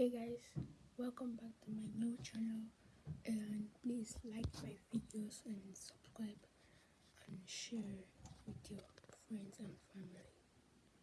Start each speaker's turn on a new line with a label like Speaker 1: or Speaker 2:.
Speaker 1: hey guys welcome back to my new channel and please like my videos and subscribe and share.